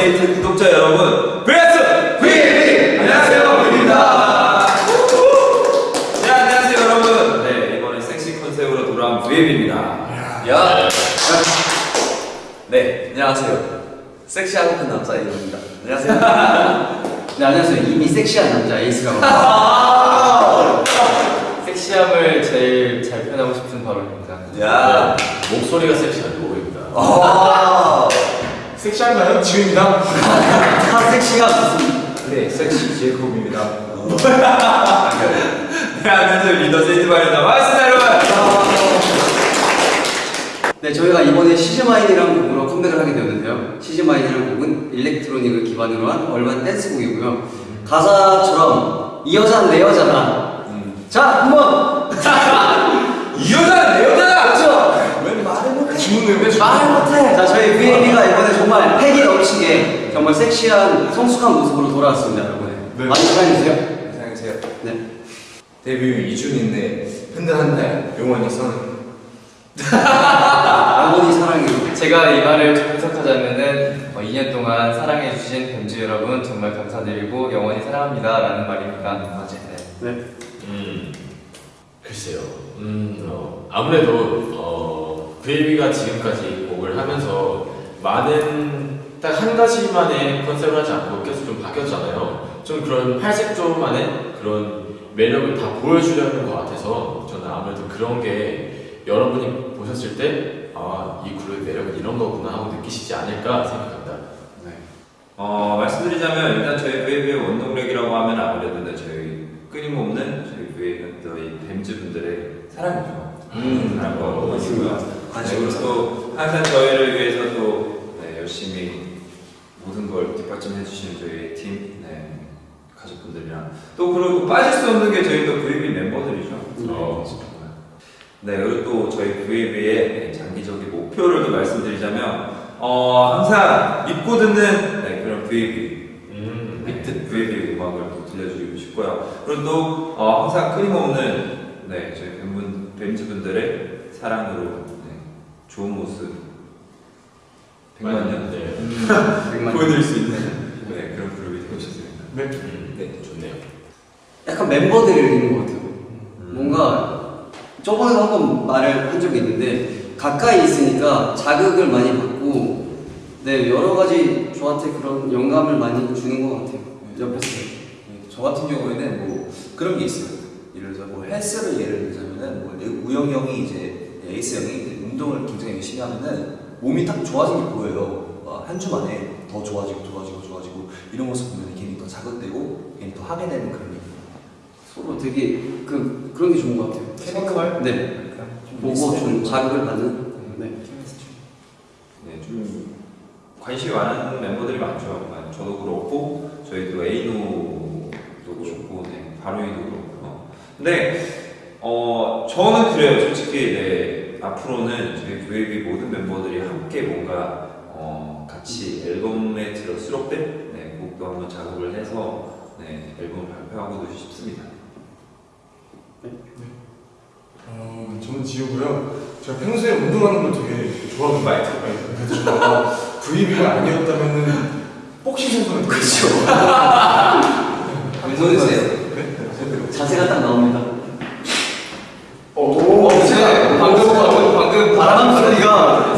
업데이트 구독자 여러분, VS VB! 안녕하세요, VB입니다. 네, 안녕하세요, 여러분. 네, 이번에 섹시 컨셉으로 돌아온 VB입니다. 야. 네, 안녕하세요. 섹시하고 큰 남자 이입니다 안녕하세요. 네, 안녕하세요. 이미 섹시한 남자 에이스라고. 합니다. 섹시함을 제일 잘 표현하고 싶은 바로 입니다. 야. 목소리가 섹시한 노래입니다. 아. 섹시한가요? 지금입니다. 다 섹시가 무슨? 네, 섹시 제이콥입니다. 네, 안녕하세요, 리더 세이드바입니다. 반갑습니다, 여러분. 네, 저희가 이번에 시즈마인이라는 곡으로 컴백을 하게 되었는데요. 시즈마인이라는 곡은 일렉트로닉을 기반으로 한 얼반 댄스곡이고요. 가사처럼 이 여자는 내 여자다. 자, 한번 이 여자는 내 여자다! 그렇죠. 왜 말을 못해? 주문을 왜 말 못해. 자, 저희 VAB가 이번에 정말 패기 넘치게 정말 섹시한 성숙한 모습으로 돌아왔습니다, 여러분. 네. 많이 사랑해주세요. 사랑해주세요. 네. 데뷔 2주년인데 흔들한데 영원히 선. 영원히 사랑해요. 제가 이 말을 좀 해석하자면은 어, 2년 동안 사랑해주신 뱀즈 여러분 정말 감사드리고 영원히 사랑합니다 라는 말입니다. 맞아요. 네. 네. 음, 글쎄요. 음, 어, 아무래도 어, VAB가 지금까지 곡을 하면서 많은 딱 한 가지만의 컨셉을 하지 않고 계속 좀 바뀌었잖아요. 좀 그런 팔색조만의 그런 매력을 다 보여주려는 것 같아서 저는 아무래도 그런 게 여러분이 보셨을 때 아, 이 그룹의 매력은 이런 거구나 하고 느끼시지 않을까 생각합니다. 어, 말씀드리자면 일단 저희 VAB의 원동력이라고 하면 아무래도 네, 저희 끊임없는 저희 저희 뱀즈 분들의 사랑이죠. 음, 사랑과 관심과 관심. 그리고 또 항상 저희를 위해서 또 네, 열심히 모든 걸 뒷받침해 주시는 저희 팀 네, 가족분들이랑 또 그리고 빠질 수 없는 게 저희 또 VAB 멤버들이죠. 어. 네, 그리고 또 저희 VAB의 장기적인 목표를 또 말씀드리자면 어, 항상 믿고 듣는 네, 그런 VAB 음, 빅트 VAB 음악을 또 들려드리고 싶고요. 그리고 또 어, 항상 끊임없는 네, 저희 뱀분, 뱀즈분들의 사랑으로 네, 좋은 모습 100만 년 네. 백만 보여드릴 수 있는 네, 그런 그룹이 되고 싶습니다. 네. 음, 네, 좋네요. 약간 멤버들을 읽는 것 같아요. 뭔가 저번에도 한 번 말을 한 적이 있는데 가까이 있으니까 자극을 많이 받고 네 여러 가지 저한테 그런 영감을 많이 주는 것 같아요. 옆에서 네, 저 같은 경우에는 뭐 그런 게 있어요. 예를 들어서 뭐 헬스를 예를 들자면은 뭐 우영 형이 이제 에이스 형이 이제 운동을 굉장히 열심히 하면은 몸이 딱 좋아진 게 보여요. 어, 한주 만에 더 좋아지고 좋아지고 좋아지고 이런 모습 보면 괜히 더 자극되고 괜히 더 하게 되는 그런 게 서로 되게 그 그런 게 좋은 것 같아요. 케미컬? 네 보고 비슷해요. 좀 자극을 받는 네. 네, 좀 관심이 많은 멤버들이 많죠. 아, 저도 그렇고 저희 또 에이노도 그렇고 네, 바로이도 그렇고. 근데 어 저는 그래요. 솔직히 네, 앞으로는 저희 VAB 모든 멤버들이 함께 뭔가 어, 같이 앨범에 들어 수록된 네, 곡도 한번 작업을 해서 네, 앨범 발표하고도 싶습니다. 어, 저는 지우고요. 제가 평소에 운동하는 걸 되게 좋아하는 마이트 그래서 제가 VB가 아니었다면은 복싱 선수가 그렇죠. 되겠어요. 운동이세요? 자세가 딱 나옵니다. 오, 네, 방금 방금 방금 바람 소리가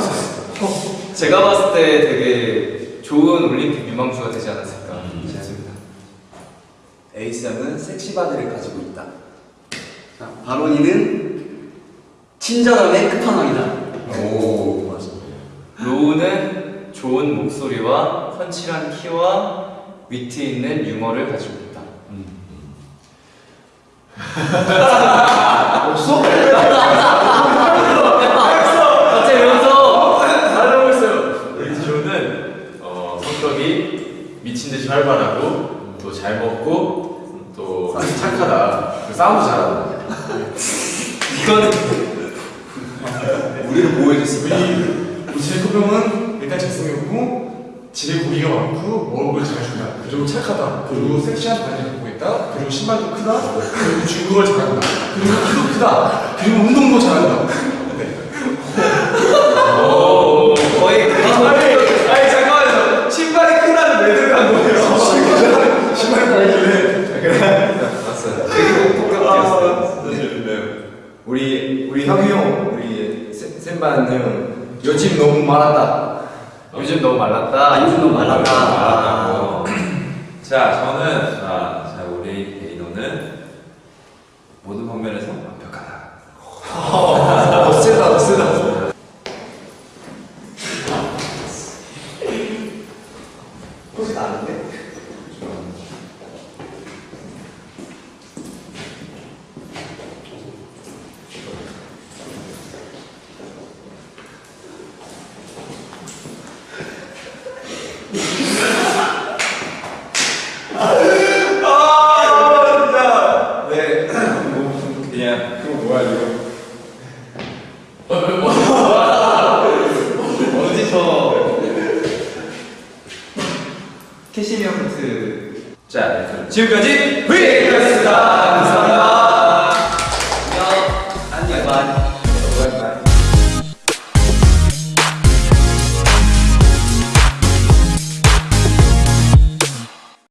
제가 봤을 때 되게 좋은 올림픽 유망주가 되지 않았을까 음. 싶습니다. 에이스 형은 sexy body를 가지고 있다. 자, 바로니는 친절함의 끝판왕이다. 오 맞아. 로우는 좋은 목소리와 펀치한 키와 위트 있는 유머를 가지고 있다. 없어? 미친 듯이 활발하고 또 잘 먹고 또 착하다. 그 싸움도 잘하고. 이거는 우리를 보호해줬습니다. 우리 형은 일단 잘생겼고 집에 고기가 많고 먹을 걸 잘 준다. 그리고 착하다. 그리고 섹시한 바지를 입고 있다. 그리고 신발도 크다. 그리고 중국어를 잘한다. 그리고 키도 크다. 그리고 운동도 잘한다. 네. 오, 거의 아니, 아니 잠깐만요. 신발이 크다 하지만요 요즘 너무 많았다. 요즘 너무 말랐다. 아, 요즘 너무 말랐다. 아, 자, 저는 아, 자 우리 베이노는 모든 방면에서 완벽하다. 어, 세다 세다. 혹시 나는데? 아, 진짜. 네. 뭐, 그냥 그거 뭐야 이거? 어디서 캐시미어 코트 자, 네, 그럼 지금까지 브